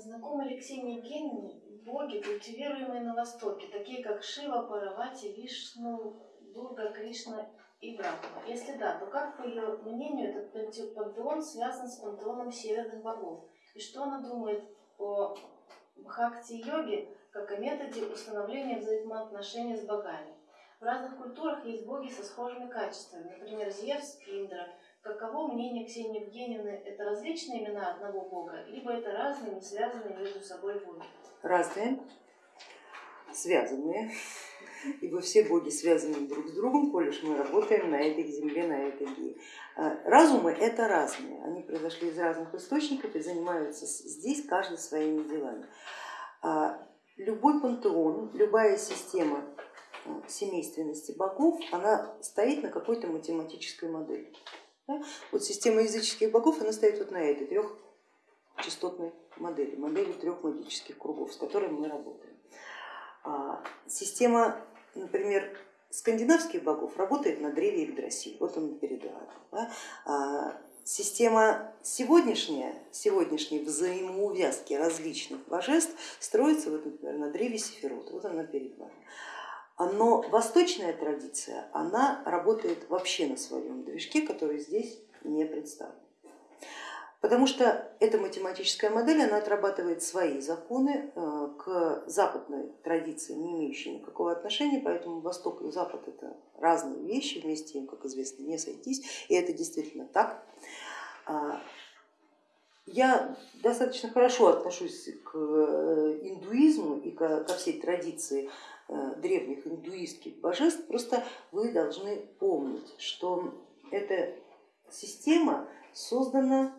Знакомы ли Ксении Евгеньевне боги, культивируемые на Востоке, такие как Шива, Паравати, Вишну, Дурга, Кришна и Брахма? Если да, то как, по ее мнению, этот пантеон связан с пантеоном северных богов? И что она думает о бхакти-йоге как о методе установления взаимоотношений с богами? В разных культурах есть боги со схожими качествами, например, Зевс, Индра. Каково мнение Ксении Евгеньевны? Это различные имена одного бога, либо это разные, не связанные между собой боги? Разные, связанные, ибо все боги связаны друг с другом, коль мы работаем на этой земле, на этой геи. А, разумы это разные, они произошли из разных источников и занимаются здесь каждый своими делами. А, любой пантеон, любая система семейственности богов, она стоит на какой-то математической модели. Да? Вот система языческих богов, она стоит вот на этой трехчастотной модели, модели трех магических кругов, с которыми мы работаем. А система, например, скандинавских богов работает на древе Игдрасиль, вот он перед вами. Да? А система сегодняшняя, сегодняшней взаимоувязки различных божеств строится, вот, например, на древе Сефирот, вот она перед вами. Но восточная традиция, она работает вообще на своем движке, который здесь не представлен. Потому что эта математическая модель, она отрабатывает свои законы э, к западной традиции, не имеющей никакого отношения, поэтому Восток и Запад это разные вещи, вместе им, как известно, не сойтись, и это действительно так. А, я достаточно хорошо отношусь к э, индуизму и ко всей традиции древних индуистских божеств, просто вы должны помнить, что эта система создана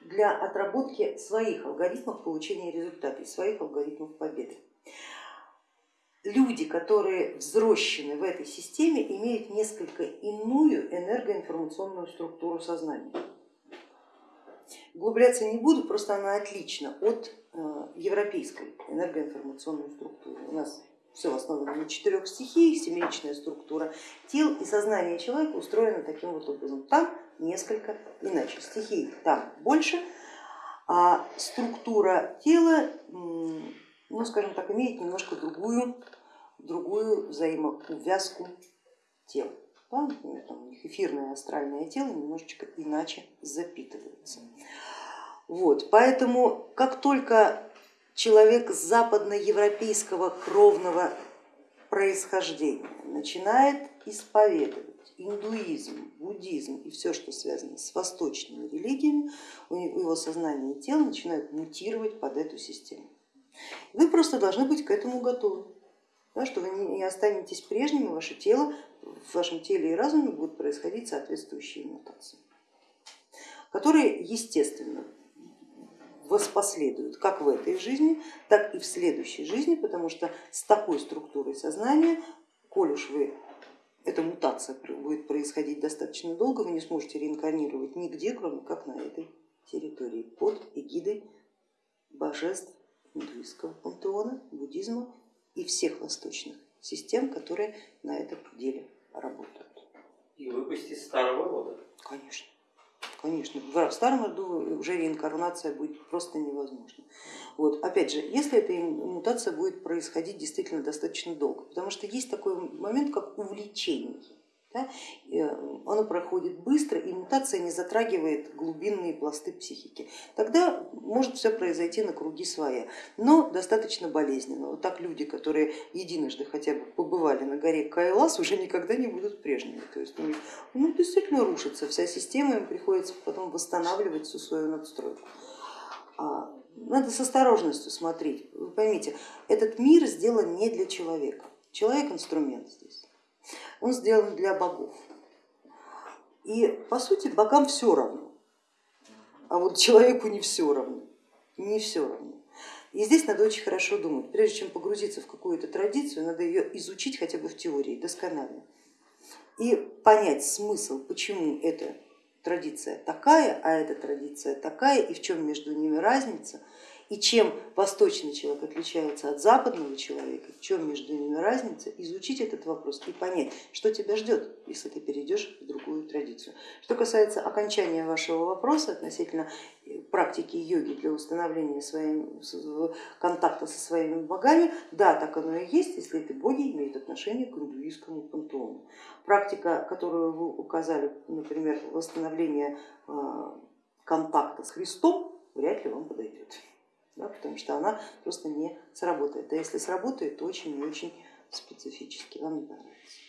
для отработки своих алгоритмов получения результата и своих алгоритмов победы. Люди, которые взрослены в этой системе, имеют несколько иную энергоинформационную структуру сознания. Углубляться не буду, просто она отлична от э, европейской энергоинформационной структуры. У нас все основано на четырех стихиях, семеричная структура тел и сознание человека устроено таким вот образом. Там несколько иначе, стихий там больше, а структура тела, ну скажем так, имеет немножко другую, другую взаимоувязку тел. Да, там у них эфирное астральное тело немножечко иначе запитывается. Вот, поэтому как только человек западноевропейского кровного происхождения. Начинает исповедовать индуизм, буддизм и все, что связано с восточными религиями, у его сознание и тело начинают мутировать под эту систему. Вы просто должны быть к этому готовы, да, что вы не останетесь прежними, ваше тело, в вашем теле и разуме будут происходить соответствующие мутации, которые, естественно, воспоследуют как в этой жизни, так и в следующей жизни, потому что с такой структурой сознания, коль уж вы эта мутация будет происходить достаточно долго, вы не сможете реинкарнировать нигде, кроме как на этой территории, под эгидой божеств индуистского пантеона, буддизма и всех восточных систем, которые на этом деле работают. И выпустить старого рода. Конечно. Конечно, в старом роду уже реинкарнация будет просто невозможна. Вот. Опять же, если эта мутация будет происходить действительно достаточно долго, потому что есть такой момент, как увлечение да, оно проходит быстро и мутация не затрагивает глубинные пласты психики. Тогда может все произойти на круги своя, но достаточно болезненно. Вот так люди, которые единожды хотя бы побывали на горе Кайлас, уже никогда не будут прежними. То есть у них ну, действительно рушится вся система, им приходится потом восстанавливать всю свою надстройку. А, надо с осторожностью смотреть. Вы поймите, этот мир сделан не для человека. Человек инструмент здесь он сделан для богов. И по сути богам все равно, а вот человеку не все равно, не все равно. И здесь надо очень хорошо думать, прежде чем погрузиться в какую-то традицию, надо ее изучить хотя бы в теории досконально и понять смысл, почему эта традиция такая, а эта традиция такая, и в чем между ними разница, И чем восточный человек отличается от западного человека, в чем между ними разница, изучить этот вопрос и понять, что тебя ждет, если ты перейдешь в другую традицию. Что касается окончания вашего вопроса относительно э, практики йоги для установления своим, контакта со своими богами, да, так оно и есть, если эти боги имеют отношение к индуистскому пантеону. Практика, которую вы указали, например, восстановление э, контакта с Христом, вряд ли вам подойдет да, потому что она просто не сработает. А если сработает, то очень и очень специфически, вам не понравится.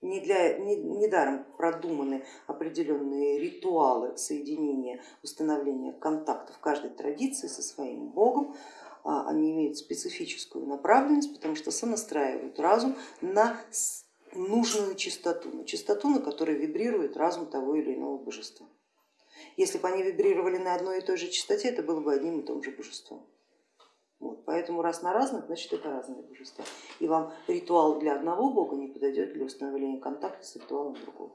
Не для, не, недаром продуманы определенные ритуалы соединения, установления контактов каждой традиции со своим богом, а, они имеют специфическую направленность, потому что сонастраивают разум на нужную частоту, на частоту, на которой вибрирует разум того или иного божества. Если бы они вибрировали на одной и той же частоте, это было бы одним и том же божеством. Вот, поэтому раз на разных, значит это разные божества. И вам ритуал для одного бога не подойдет для установления контакта с ритуалом другого.